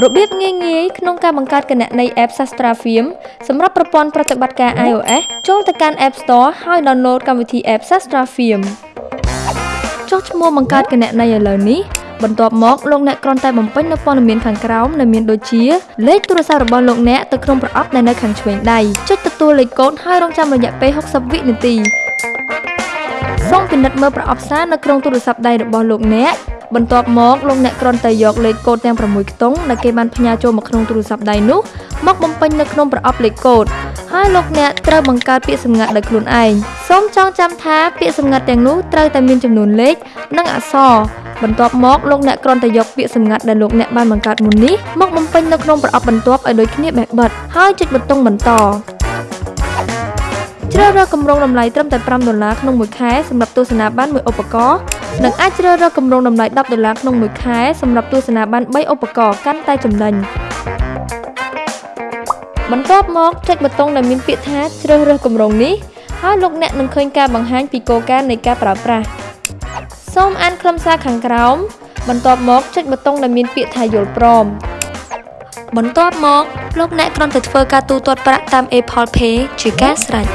របៀបងាយៗក្នុងការបង្កើតគណនី App Sastra Film សម្រាប់ប្រព័ន្ធប្រតិបត្តិការ iOS ចូលទៅកាន់ App Store ហើយ download កម្មវិធី App Sastra Film ចុះឈ្មោះបង្កើតគណនីឥឡូវនេះបន្ទាប់មកលោកអ្នកគ្រាន់តែបំពេញនូវព័ត៌មានខាងក្រោមដែលមានដូចជាលេខទូរស័ព្ទរបស់លោកអ្នកទៅក្នុងប្រអប់ដែលនៅខាងឆ្វេងដៃចុចទទួលលេខកូដហើយរងចាំរយៈពេល60វិនាទីសូមពិនិត្យមើលប្រអប់សារនៅក្នុងទូរស័ព្ទដៃរបស់លោកអ្នក បន្ទាប់មកលោកអ្នកគ្រាន់តែយកលេខកូដទាំង6ខ្ទង់ដែលគេបានផ្ញើចូលមកក្នុងទូរស័ព្ទដៃនោះមកបំពេញនៅក្នុងប្រអប់លេខកូដហើយលោកអ្នកត្រូវបង្កើតពាក្យសម្ងាត់ដោយខ្លួនឯងសូមចងចាំថាពាក្យសម្ងាត់ទាំងនោះត្រូវតែមានចំនួនលេខនិងអក្សរបន្ទាប់មកលោកអ្នកគ្រាន់តែយកពាក្យសម្ងាត់ដែលលោកអ្នកបានបង្កើតមុននេះមកបំពេញនៅក្នុងប្រអប់បន្ទាប់ឲ្យដូចគ្នាបែបបិទហើយចុចប៊ូតុងបន្ត ជ្រើសរើសគម្រោងតម្លៃត្រឹមតែ5ដុល្លារក្នុងមួយខែសម្រាប់ទស្សនាបានមួយឧបករណ៍និងអាចជ្រើសរើសគម្រោងតម្លៃ10ដុល្លារក្នុងមួយខែសម្រាប់ទស្សនាបាន3ឧបករណ៍កាន់តែចំណេញបន្ទាប់មកចុចប៊ូតុងដែលមានពាក្យថាជ្រើសរើសគម្រោងនេះហើយលោកអ្នកនឹងឃើញការបង្ហាញពីគោលការណ៍នៃការប្រើប្រាស់សូមអានខ្លឹមសារខាងក្រោមបន្ទាប់មកចុចប៊ូតុងដែលមានពាក្យថាយល់ព្រម បន្ទាប់មកលោកអ្នកគ្រាន់តែធ្វើការទូទាត់ប្រាក់តាម Apple Pay ជាការស្រេច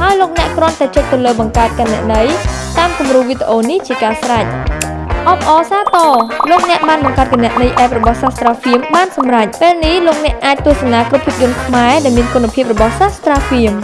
ហើយលោកអ្នកគ្រាន់តែចុចទៅលើបង្កើតគណនីតាមគំរូវីដេអូនេះជាការស្រេចអបអរសាទរលោកអ្នកបានបង្កើតគណនី App របស់ Sastra Film បានសម្រេចពេលនេះលោកអ្នកអាចទស្សនាគ្រប់ភាពយន្តខ្មែរដែលមានគុណភាពរបស់ Sastra Film